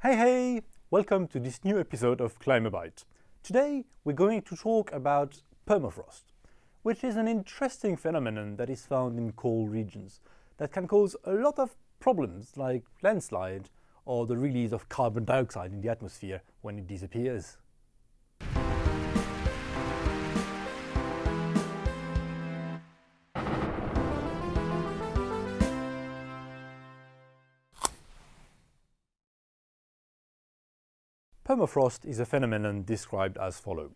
Hey hey! Welcome to this new episode of Climabyte. Today we're going to talk about permafrost, which is an interesting phenomenon that is found in cold regions that can cause a lot of problems like landslide or the release of carbon dioxide in the atmosphere when it disappears. Permafrost is a phenomenon described as follows.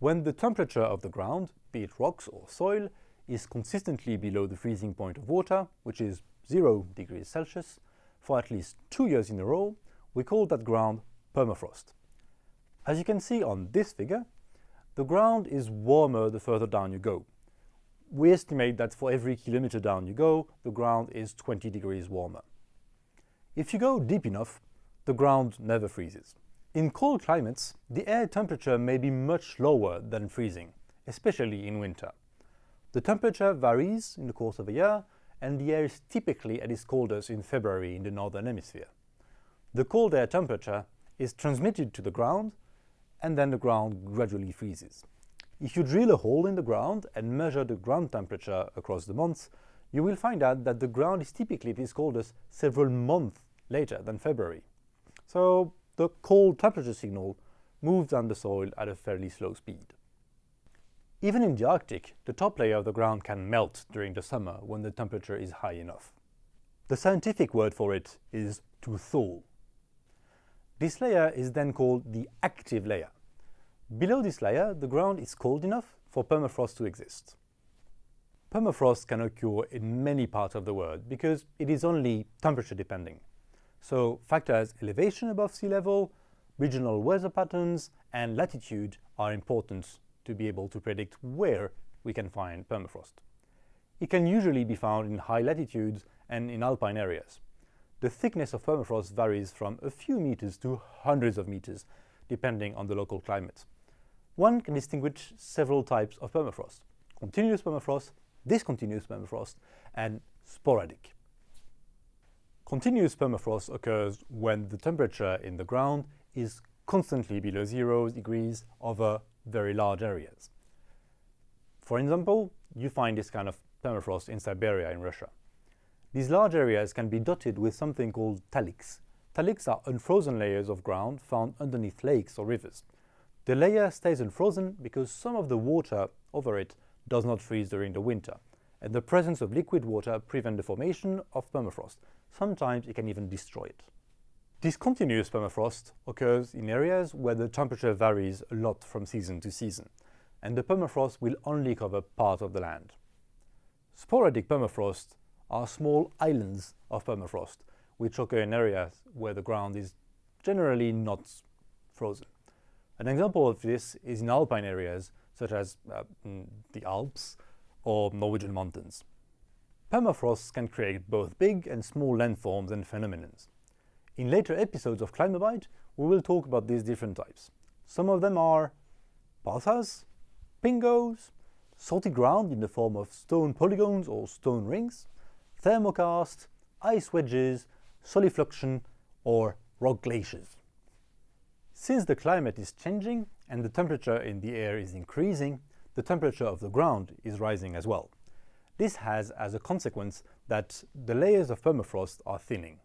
When the temperature of the ground, be it rocks or soil, is consistently below the freezing point of water, which is 0 degrees Celsius, for at least two years in a row, we call that ground permafrost. As you can see on this figure, the ground is warmer the further down you go. We estimate that for every kilometer down you go, the ground is 20 degrees warmer. If you go deep enough, the ground never freezes. In cold climates, the air temperature may be much lower than freezing, especially in winter. The temperature varies in the course of a year, and the air is typically at its coldest in February in the northern hemisphere. The cold air temperature is transmitted to the ground, and then the ground gradually freezes. If you drill a hole in the ground and measure the ground temperature across the months, you will find out that the ground is typically at its coldest several months later than February. So the cold temperature signal moves down the soil at a fairly slow speed. Even in the Arctic, the top layer of the ground can melt during the summer when the temperature is high enough. The scientific word for it is to thaw. This layer is then called the active layer. Below this layer, the ground is cold enough for permafrost to exist. Permafrost can occur in many parts of the world because it is only temperature depending. So factors elevation above sea level, regional weather patterns, and latitude are important to be able to predict where we can find permafrost. It can usually be found in high latitudes and in alpine areas. The thickness of permafrost varies from a few meters to hundreds of meters, depending on the local climate. One can distinguish several types of permafrost. Continuous permafrost, discontinuous permafrost, and sporadic. Continuous permafrost occurs when the temperature in the ground is constantly below zero degrees over very large areas. For example, you find this kind of permafrost in Siberia in Russia. These large areas can be dotted with something called taliks. Taliks are unfrozen layers of ground found underneath lakes or rivers. The layer stays unfrozen because some of the water over it does not freeze during the winter, and the presence of liquid water prevents the formation of permafrost, Sometimes it can even destroy it. Discontinuous permafrost occurs in areas where the temperature varies a lot from season to season, and the permafrost will only cover part of the land. Sporadic permafrost are small islands of permafrost, which occur in areas where the ground is generally not frozen. An example of this is in alpine areas, such as uh, mm, the Alps or Norwegian mountains. Permafrost can create both big and small landforms and phenomena. In later episodes of Climabyte, we will talk about these different types. Some of them are palsas, pingos, salty ground in the form of stone polygons or stone rings, thermokarst, ice wedges, solifluction, or rock glaciers. Since the climate is changing and the temperature in the air is increasing, the temperature of the ground is rising as well. This has as a consequence that the layers of permafrost are thinning.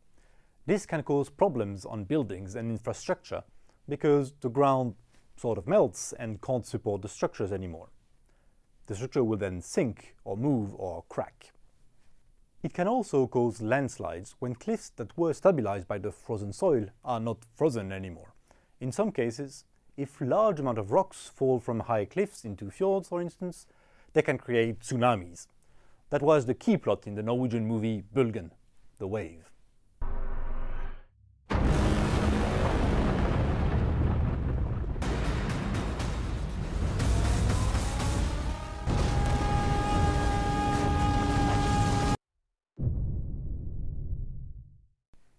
This can cause problems on buildings and infrastructure because the ground sort of melts and can't support the structures anymore. The structure will then sink or move or crack. It can also cause landslides when cliffs that were stabilized by the frozen soil are not frozen anymore. In some cases, if large amount of rocks fall from high cliffs into fjords, for instance, they can create tsunamis, that was the key plot in the Norwegian movie Bølgen, The Wave.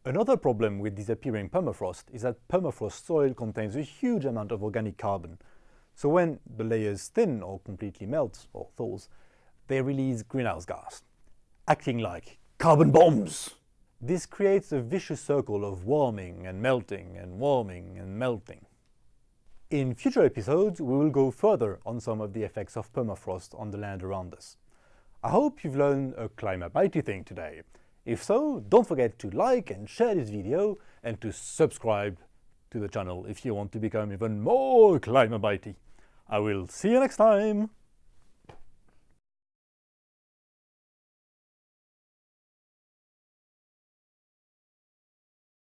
Another problem with disappearing permafrost is that permafrost soil contains a huge amount of organic carbon. So when the layers thin or completely melt or thaws, they release greenhouse gas, acting like carbon bombs. This creates a vicious circle of warming and melting and warming and melting. In future episodes, we will go further on some of the effects of permafrost on the land around us. I hope you've learned a Climabyte thing today. If so, don't forget to like and share this video and to subscribe to the channel if you want to become even more Climabyte. I will see you next time!